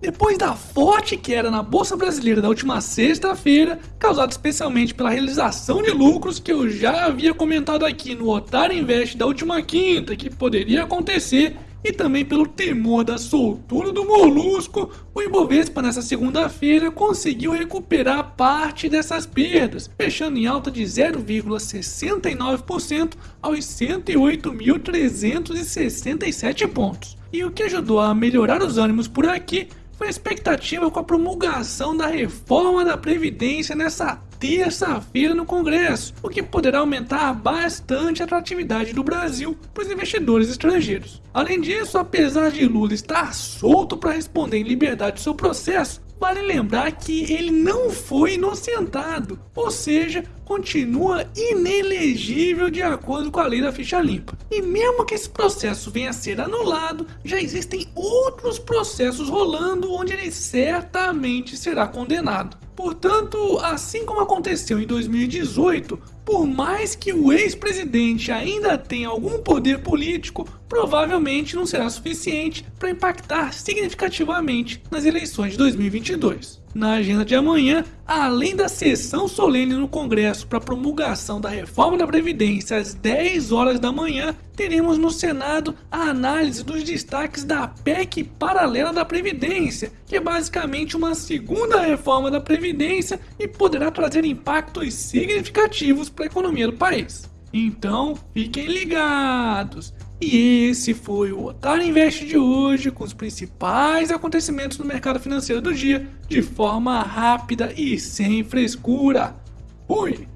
Depois da forte queda na Bolsa Brasileira da última sexta-feira, causada especialmente pela realização de lucros que eu já havia comentado aqui no Otário Invest da última quinta que poderia acontecer, e também pelo temor da soltura do molusco, o Ibovespa nessa segunda-feira conseguiu recuperar parte dessas perdas, fechando em alta de 0,69% aos 108.367 pontos. E o que ajudou a melhorar os ânimos por aqui foi a expectativa com a promulgação da reforma da Previdência nessa terça-feira no Congresso, o que poderá aumentar bastante a atratividade do Brasil para os investidores estrangeiros. Além disso, apesar de Lula estar solto para responder em liberdade seu processo, Vale lembrar que ele não foi inocentado, ou seja, continua inelegível de acordo com a lei da ficha limpa. E mesmo que esse processo venha a ser anulado, já existem outros processos rolando onde ele certamente será condenado. Portanto, assim como aconteceu em 2018, por mais que o ex-presidente ainda tenha algum poder político, provavelmente não será suficiente para impactar significativamente nas eleições de 2022. Na agenda de amanhã, além da sessão solene no Congresso para promulgação da reforma da Previdência às 10 horas da manhã, teremos no Senado a análise dos destaques da PEC paralela da Previdência, que é basicamente uma segunda reforma da Previdência e poderá trazer impactos significativos para a economia do país. Então, fiquem ligados! E esse foi o Otário Invest de hoje, com os principais acontecimentos no mercado financeiro do dia, de forma rápida e sem frescura. Fui!